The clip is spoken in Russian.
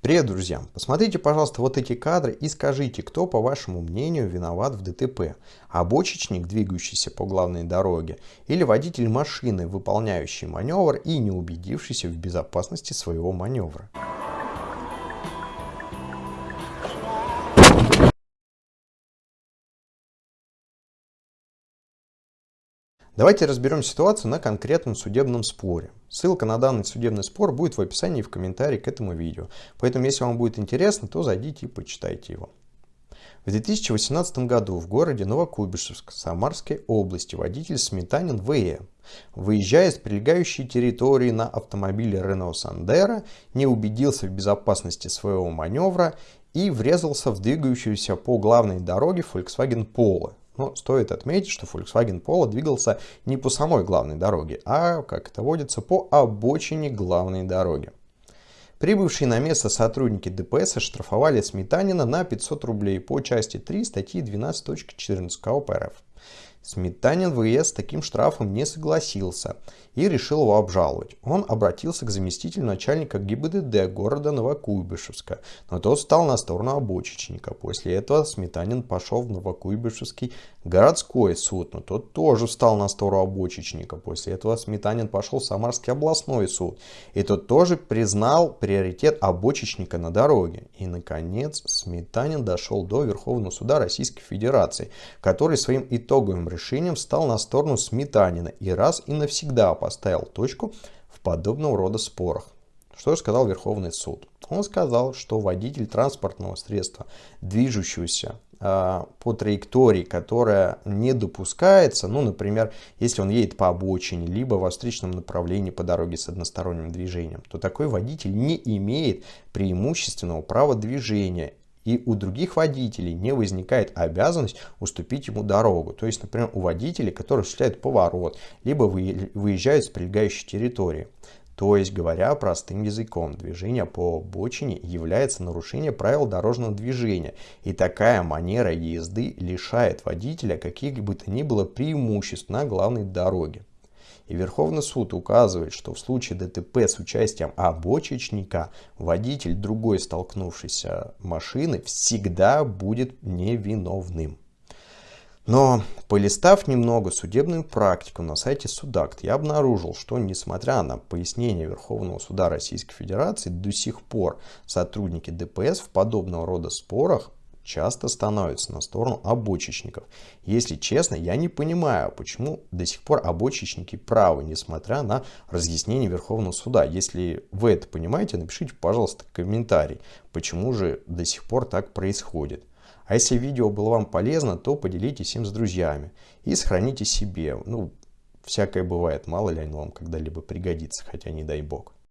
Привет, друзья! Посмотрите, пожалуйста, вот эти кадры и скажите, кто, по вашему мнению, виноват в ДТП? Обочечник, двигающийся по главной дороге, или водитель машины, выполняющий маневр и не убедившийся в безопасности своего маневра? Давайте разберем ситуацию на конкретном судебном споре. Ссылка на данный судебный спор будет в описании и в комментарии к этому видео. Поэтому, если вам будет интересно, то зайдите и почитайте его. В 2018 году в городе Новокуйбышевск Самарской области водитель Сметанин ВЭ, выезжая с прилегающей территории на автомобиле Renault Sandero, не убедился в безопасности своего маневра и врезался в двигающуюся по главной дороге Volkswagen Polo. Но стоит отметить, что Volkswagen Polo двигался не по самой главной дороге, а, как это водится, по обочине главной дороги. Прибывшие на место сотрудники ДПС оштрафовали Сметанина на 500 рублей по части 3 статьи 12.14 КОП РФ. Сметанин ВС с таким штрафом не согласился и решил его обжаловать. Он обратился к заместителю начальника ГИБДД города Новокуйбышевска, но тот стал на сторону обочечника. После этого Сметанин пошел в Новокуйбышевский городской суд, но тот тоже встал на сторону обочечника. После этого Сметанин пошел в Самарский областной суд, и тот тоже признал приоритет обочечника на дороге. И, наконец, Сметанин дошел до Верховного суда Российской Федерации, который своим итоговым решением стал на сторону Сметанина и раз и навсегда поставил точку в подобного рода спорах. Что сказал Верховный суд? Он сказал, что водитель транспортного средства, движущегося э, по траектории, которая не допускается, ну, например, если он едет по обочине, либо во встречном направлении по дороге с односторонним движением, то такой водитель не имеет преимущественного права движения и у других водителей не возникает обязанность уступить ему дорогу. То есть, например, у водителей, которые осуществляют поворот, либо выезжают с прилегающей территории. То есть, говоря простым языком, движение по обочине является нарушением правил дорожного движения. И такая манера езды лишает водителя каких бы то ни было преимуществ на главной дороге. И Верховный суд указывает, что в случае ДТП с участием обочечника водитель другой столкнувшейся машины всегда будет невиновным. Но полистав немного судебную практику на сайте Судакт, я обнаружил, что несмотря на пояснение Верховного суда Российской Федерации, до сих пор сотрудники ДПС в подобного рода спорах часто становятся на сторону обочечников. Если честно, я не понимаю, почему до сих пор обочечники правы, несмотря на разъяснение Верховного суда. Если вы это понимаете, напишите, пожалуйста, комментарий, почему же до сих пор так происходит. А если видео было вам полезно, то поделитесь им с друзьями и сохраните себе. Ну, всякое бывает, мало ли оно вам когда-либо пригодится, хотя не дай бог.